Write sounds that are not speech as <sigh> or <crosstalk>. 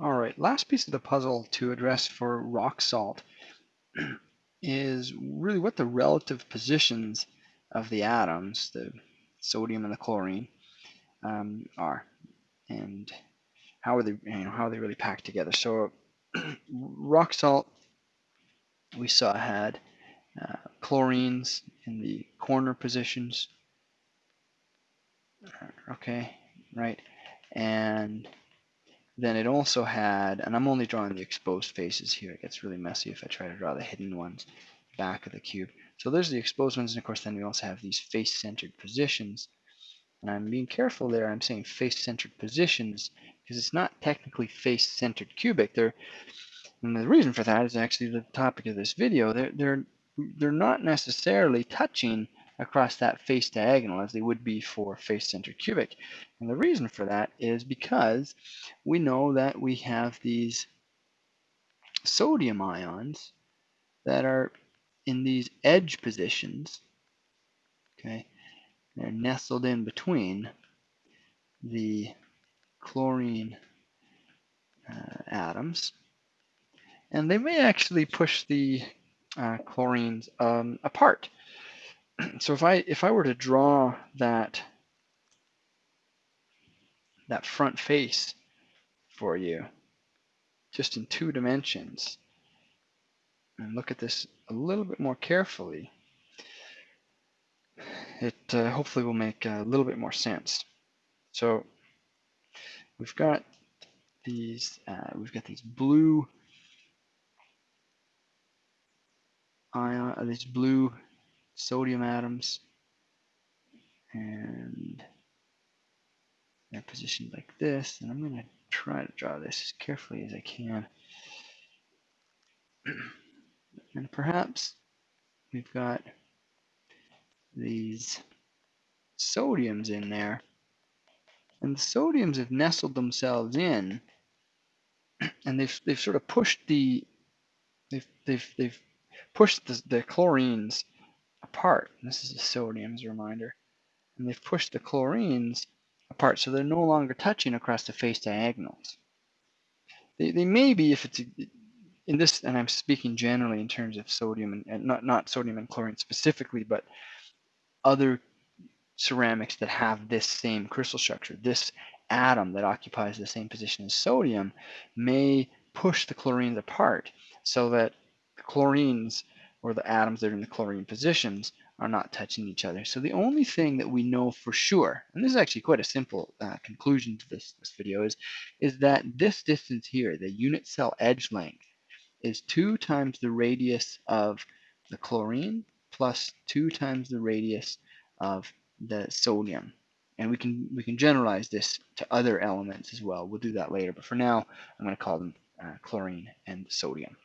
All right, last piece of the puzzle to address for rock salt <clears throat> is really what the relative positions of the atoms, the sodium and the chlorine, um, are, and how are they, you know, how are they really packed together. So <clears throat> rock salt, we saw had uh, chlorines in the corner positions, okay, right, and then it also had, and I'm only drawing the exposed faces here. It gets really messy if I try to draw the hidden ones back of the cube. So there's the exposed ones, and of course then we also have these face-centered positions. And I'm being careful there. I'm saying face-centered positions because it's not technically face-centered cubic. They're, and the reason for that is actually the topic of this video. They're, they're, they're not necessarily touching across that face diagonal as they would be for face-centered cubic. And the reason for that is because we know that we have these sodium ions that are in these edge positions. Okay, they're nestled in between the chlorine uh, atoms, and they may actually push the uh, chlorines um, apart. <clears throat> so if I if I were to draw that that front face for you just in two dimensions and look at this a little bit more carefully it uh, hopefully will make a little bit more sense. So we've got these uh, we've got these blue ion uh, these blue sodium atoms and they're positioned like this and I'm going to try to draw this as carefully as I can. <clears throat> And perhaps we've got these sodiums in there and the sodiums have nestled themselves in <clears throat> and they've they've sort of pushed the they've they've they've pushed the, the chlorines apart. This is the sodium as a reminder. And they've pushed the chlorines apart so they're no longer touching across the face diagonals. They, they may be if it's in this, and I'm speaking generally in terms of sodium and, and not, not sodium and chlorine specifically, but other ceramics that have this same crystal structure, this atom that occupies the same position as sodium may push the chlorines apart so that the chlorines or the atoms that are in the chlorine positions are not touching each other. So the only thing that we know for sure, and this is actually quite a simple uh, conclusion to this, this video, is, is that this distance here, the unit cell edge length, is 2 times the radius of the chlorine plus 2 times the radius of the sodium. And we can we can generalize this to other elements as well. We'll do that later, but for now, I'm going to call them uh, chlorine and sodium.